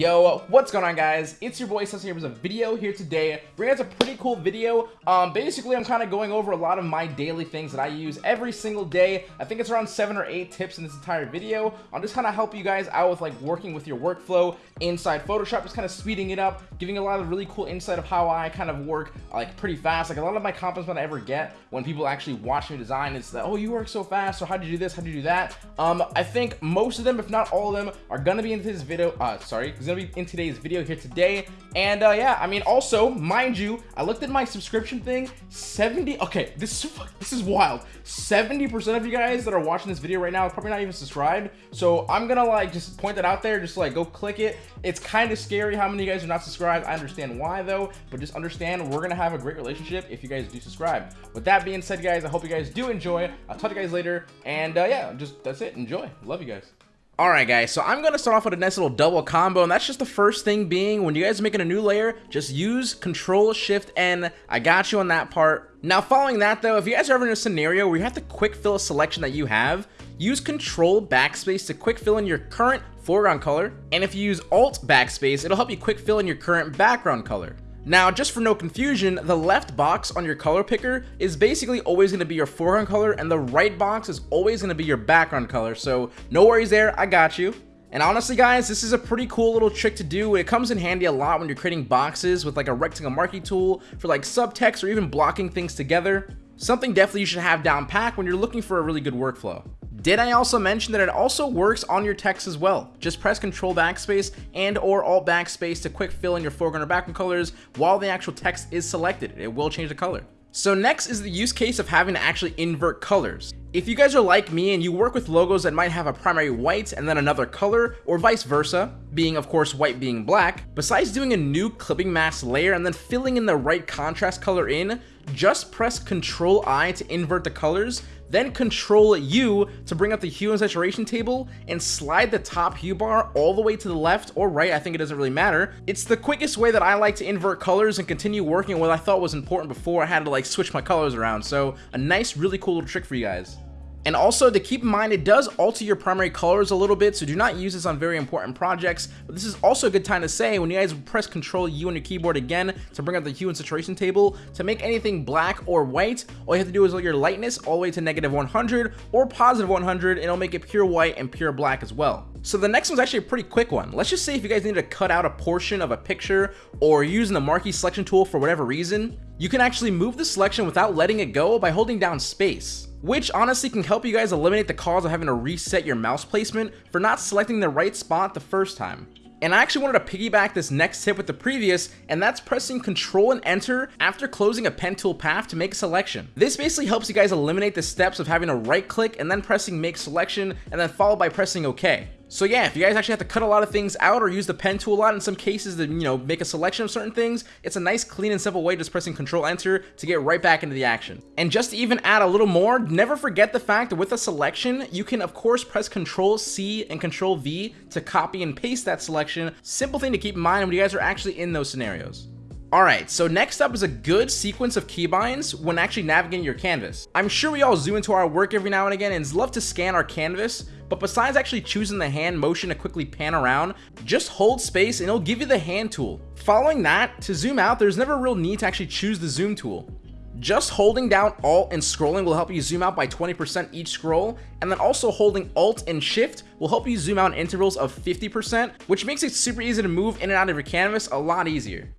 Yo, what's going on guys? It's your boy Cesar here with a video here today. Bringing us a pretty cool video. Um, basically, I'm kind of going over a lot of my daily things that I use every single day. I think it's around seven or eight tips in this entire video. I'll just kind of help you guys out with like working with your workflow inside Photoshop, just kind of speeding it up, giving a lot of really cool insight of how I kind of work like pretty fast. Like a lot of my compliments that I ever get when people actually watch me design is that, oh, you work so fast, or how'd you do this, how'd you do that? Um, I think most of them, if not all of them, are gonna be into this video, uh, sorry, gonna be in today's video here today. And uh, yeah, I mean, also, mind you, I looked at my subscription thing, 70, okay, this is, this is wild. 70% of you guys that are watching this video right now are probably not even subscribed. So I'm gonna like just point that out there, just like go click it. It's kind of scary how many of you guys are not subscribed. I understand why though, but just understand we're gonna have a great relationship if you guys do subscribe. With that being said, guys, I hope you guys do enjoy. I'll talk to you guys later. And uh, yeah, just that's it. Enjoy. Love you guys. Alright guys, so I'm going to start off with a nice little double combo, and that's just the first thing being, when you guys are making a new layer, just use Control Shift N. I got you on that part. Now following that though, if you guys are ever in a scenario where you have to quick fill a selection that you have, use Control Backspace to quick fill in your current foreground color, and if you use Alt Backspace, it'll help you quick fill in your current background color. Now, just for no confusion, the left box on your color picker is basically always going to be your foreground color, and the right box is always going to be your background color, so no worries there, I got you. And honestly guys, this is a pretty cool little trick to do. It comes in handy a lot when you're creating boxes with like a rectangle marquee tool for like subtext or even blocking things together. Something definitely you should have down pack when you're looking for a really good workflow. Did I also mention that it also works on your text as well? Just press Control Backspace and or Alt Backspace to quick fill in your foreground or background colors while the actual text is selected. It will change the color. So next is the use case of having to actually invert colors. If you guys are like me and you work with logos that might have a primary white and then another color, or vice versa, being of course white being black, besides doing a new clipping mask layer and then filling in the right contrast color in, just press Control I to invert the colors, then Control U to bring up the hue and saturation table and slide the top hue bar all the way to the left or right, I think it doesn't really matter. It's the quickest way that I like to invert colors and continue working what I thought was important before I had to like switch my colors around, so a nice really cool little trick for you guys. And also to keep in mind, it does alter your primary colors a little bit, so do not use this on very important projects. But this is also a good time to say when you guys press Control U on your keyboard again to bring up the hue and saturation table, to make anything black or white, all you have to do is let your lightness all the way to negative 100 or positive 100, and it'll make it pure white and pure black as well. So the next one's actually a pretty quick one. Let's just say if you guys need to cut out a portion of a picture or using the marquee selection tool for whatever reason, you can actually move the selection without letting it go by holding down space which honestly can help you guys eliminate the cause of having to reset your mouse placement for not selecting the right spot the first time. And I actually wanted to piggyback this next tip with the previous, and that's pressing Control and Enter after closing a pen tool path to make a selection. This basically helps you guys eliminate the steps of having to right click and then pressing Make Selection and then followed by pressing OK. So yeah, if you guys actually have to cut a lot of things out or use the pen tool a lot in some cases to, you know, make a selection of certain things, it's a nice, clean, and simple way just pressing Control Enter to get right back into the action. And just to even add a little more, never forget the fact that with a selection, you can of course press Control C and Control V to copy and paste that selection. Simple thing to keep in mind when you guys are actually in those scenarios. Alright, so next up is a good sequence of keybinds when actually navigating your canvas. I'm sure we all zoom into our work every now and again and love to scan our canvas, but besides actually choosing the hand motion to quickly pan around, just hold space and it'll give you the hand tool. Following that, to zoom out, there's never a real need to actually choose the zoom tool. Just holding down Alt and scrolling will help you zoom out by 20% each scroll, and then also holding Alt and Shift will help you zoom out in intervals of 50%, which makes it super easy to move in and out of your canvas a lot easier.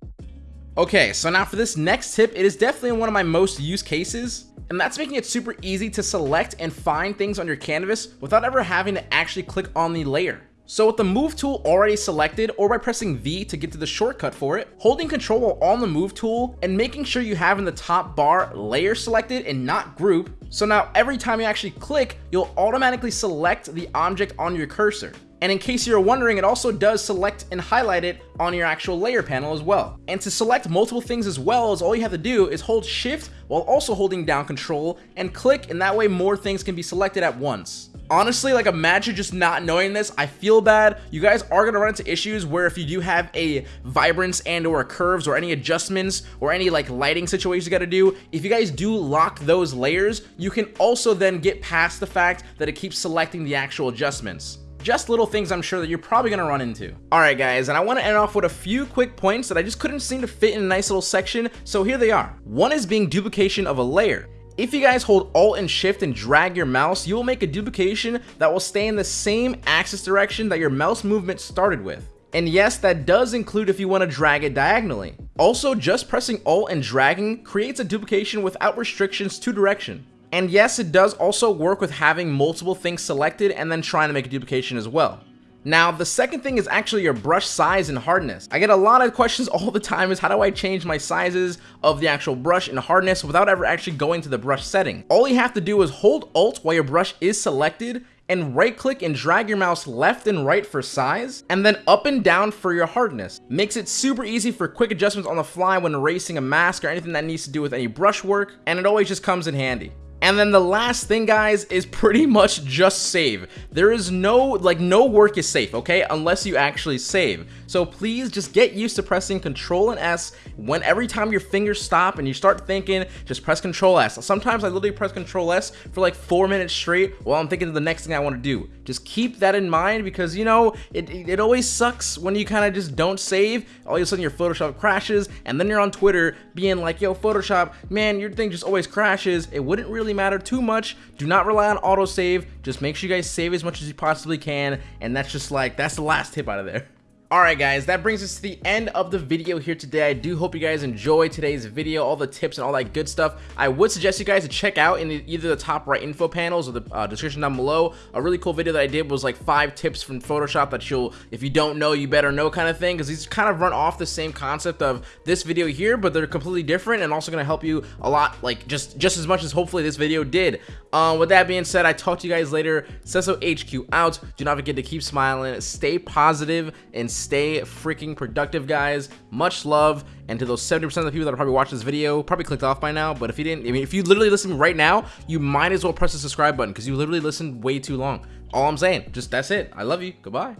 Okay, so now for this next tip, it is definitely one of my most used cases, and that's making it super easy to select and find things on your canvas without ever having to actually click on the layer. So with the move tool already selected or by pressing V to get to the shortcut for it, holding control while on the move tool and making sure you have in the top bar layer selected and not group. So now every time you actually click, you'll automatically select the object on your cursor. And in case you're wondering, it also does select and highlight it on your actual layer panel as well. And to select multiple things as well as all you have to do is hold shift while also holding down control and click and that way more things can be selected at once. Honestly, like imagine just not knowing this, I feel bad. You guys are gonna run into issues where if you do have a vibrance and or curves or any adjustments or any like lighting situations you gotta do, if you guys do lock those layers, you can also then get past the fact that it keeps selecting the actual adjustments. Just little things I'm sure that you're probably gonna run into. Alright guys, and I want to end off with a few quick points that I just couldn't seem to fit in a nice little section, so here they are. One is being duplication of a layer. If you guys hold Alt and Shift and drag your mouse, you will make a duplication that will stay in the same axis direction that your mouse movement started with. And yes, that does include if you want to drag it diagonally. Also, just pressing Alt and dragging creates a duplication without restrictions to direction. And yes, it does also work with having multiple things selected and then trying to make a duplication as well. Now, the second thing is actually your brush size and hardness. I get a lot of questions all the time is how do I change my sizes of the actual brush and hardness without ever actually going to the brush setting. All you have to do is hold Alt while your brush is selected and right click and drag your mouse left and right for size, and then up and down for your hardness. Makes it super easy for quick adjustments on the fly when erasing a mask or anything that needs to do with any brush work, and it always just comes in handy. And then the last thing, guys, is pretty much just save. There is no, like, no work is safe, okay? Unless you actually save. So please just get used to pressing Control and S when every time your fingers stop and you start thinking, just press Control S. Sometimes I literally press Control S for like four minutes straight while I'm thinking of the next thing I want to do. Just keep that in mind because, you know, it, it always sucks when you kind of just don't save. All of a sudden your Photoshop crashes and then you're on Twitter being like, yo, Photoshop, man, your thing just always crashes. It wouldn't really matter too much. Do not rely on autosave. Just make sure you guys save as much as you possibly can. And that's just like, that's the last tip out of there. Alright guys, that brings us to the end of the video here today. I do hope you guys enjoyed today's video, all the tips and all that good stuff. I would suggest you guys to check out in the, either the top right info panels or the uh, description down below. A really cool video that I did was like five tips from Photoshop that you'll, if you don't know, you better know kind of thing. Because these kind of run off the same concept of this video here, but they're completely different and also going to help you a lot, like just, just as much as hopefully this video did. Um, with that being said, I talk to you guys later. Cesso HQ out. Do not forget to keep smiling, stay positive, and stay freaking productive, guys. Much love. And to those 70% of the people that are probably watching this video, probably clicked off by now. But if you didn't, I mean, if you literally listen right now, you might as well press the subscribe button because you literally listened way too long. All I'm saying, just that's it. I love you. Goodbye.